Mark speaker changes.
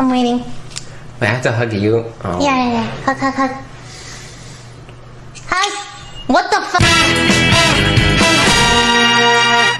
Speaker 1: I'm waiting.
Speaker 2: Wait, I have to hug you. Oh.
Speaker 1: Yeah, yeah, yeah. Hug, hug, hug. Hug! What the fuck?